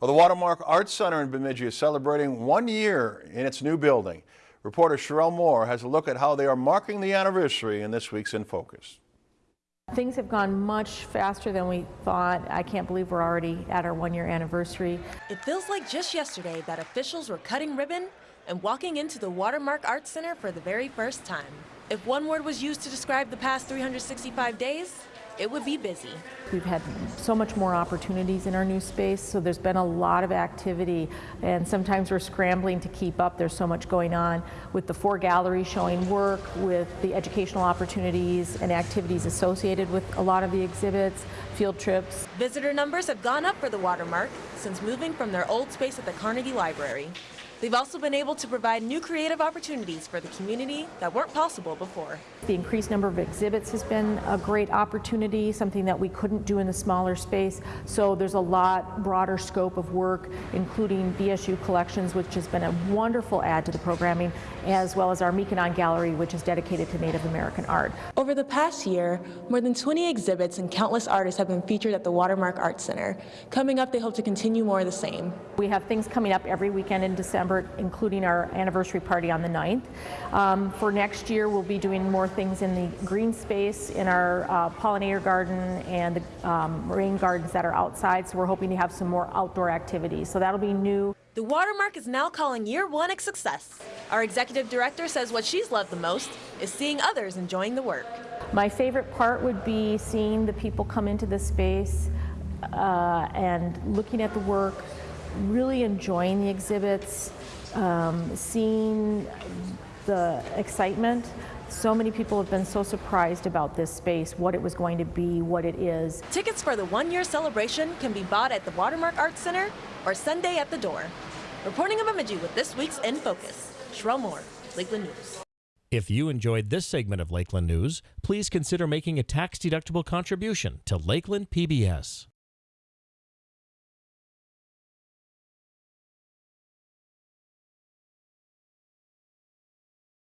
Well, the Watermark Arts Center in Bemidji is celebrating one year in its new building. Reporter Sherelle Moore has a look at how they are marking the anniversary in this week's In Focus. Things have gone much faster than we thought. I can't believe we're already at our one year anniversary. It feels like just yesterday that officials were cutting ribbon and walking into the Watermark Arts Center for the very first time. If one word was used to describe the past 365 days, it would be busy. We've had so much more opportunities in our new space, so there's been a lot of activity, and sometimes we're scrambling to keep up. There's so much going on with the four galleries showing work, with the educational opportunities and activities associated with a lot of the exhibits, field trips. Visitor numbers have gone up for the Watermark since moving from their old space at the Carnegie Library. They've also been able to provide new creative opportunities for the community that weren't possible before. The increased number of exhibits has been a great opportunity, something that we couldn't do in the smaller space. So there's a lot broader scope of work, including BSU collections, which has been a wonderful add to the programming, as well as our Miikanan Gallery, which is dedicated to Native American art. Over the past year, more than 20 exhibits and countless artists have been featured at the Watermark Arts Center. Coming up, they hope to continue more of the same. We have things coming up every weekend in December including our anniversary party on the 9th. Um, for next year, we'll be doing more things in the green space, in our uh, pollinator garden and the um, rain gardens that are outside. So we're hoping to have some more outdoor activities. So that'll be new. The Watermark is now calling year one a success. Our executive director says what she's loved the most is seeing others enjoying the work. My favorite part would be seeing the people come into the space uh, and looking at the work, really enjoying the exhibits, um, seeing the excitement. So many people have been so surprised about this space, what it was going to be, what it is. Tickets for the one-year celebration can be bought at the Watermark Arts Center or Sunday at the door. Reporting in Bemidji with this week's In Focus, Sherelle Moore, Lakeland News. If you enjoyed this segment of Lakeland News, please consider making a tax-deductible contribution to Lakeland PBS.